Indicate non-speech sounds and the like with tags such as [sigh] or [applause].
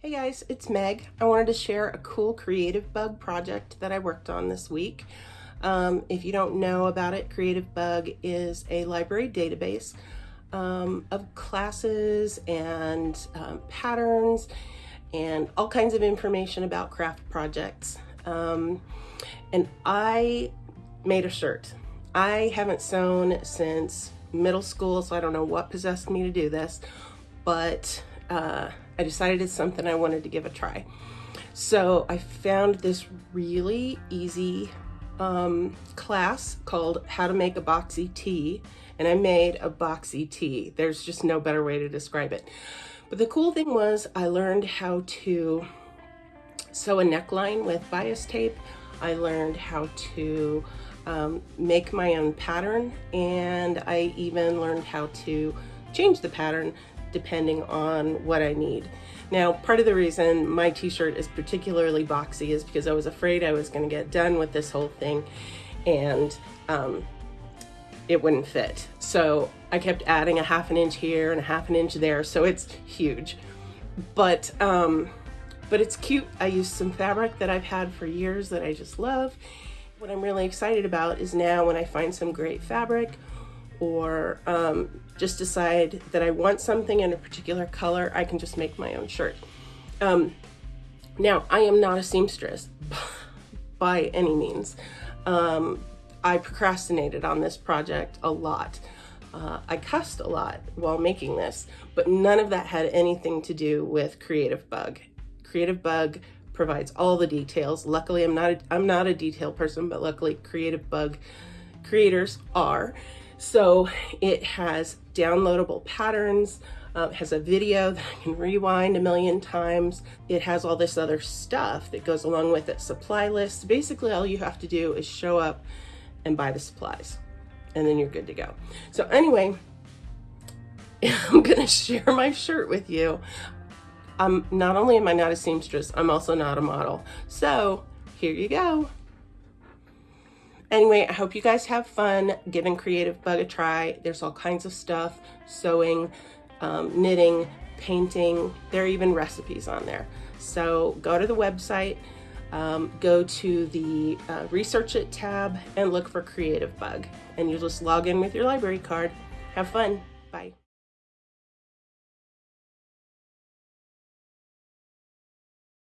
Hey guys, it's Meg. I wanted to share a cool Creativebug project that I worked on this week. Um, if you don't know about it, Creativebug is a library database um, of classes and um, patterns and all kinds of information about craft projects. Um, and I made a shirt. I haven't sewn since middle school, so I don't know what possessed me to do this, but uh, I decided it's something I wanted to give a try. So I found this really easy um, class called How to Make a Boxy Tee, and I made a boxy tee. There's just no better way to describe it. But the cool thing was I learned how to sew a neckline with bias tape. I learned how to um, make my own pattern, and I even learned how to change the pattern depending on what I need. Now, part of the reason my t-shirt is particularly boxy is because I was afraid I was gonna get done with this whole thing and um, it wouldn't fit. So I kept adding a half an inch here and a half an inch there, so it's huge. But, um, but it's cute. I used some fabric that I've had for years that I just love. What I'm really excited about is now when I find some great fabric or um, just decide that I want something in a particular color, I can just make my own shirt. Um, now, I am not a seamstress [laughs] by any means. Um, I procrastinated on this project a lot. Uh, I cussed a lot while making this, but none of that had anything to do with Creativebug. Creative Bug provides all the details. Luckily, I'm not a, I'm not a detail person, but luckily Creativebug creators are. So it has downloadable patterns, uh, has a video that I can rewind a million times. It has all this other stuff that goes along with it, supply lists. Basically, all you have to do is show up and buy the supplies and then you're good to go. So anyway, [laughs] I'm gonna share my shirt with you. I'm not only am I not a seamstress, I'm also not a model. So here you go. Anyway, I hope you guys have fun giving Creativebug a try. There's all kinds of stuff, sewing, um, knitting, painting. There are even recipes on there. So go to the website, um, go to the uh, Research It tab and look for Creativebug. And you just log in with your library card. Have fun. Bye.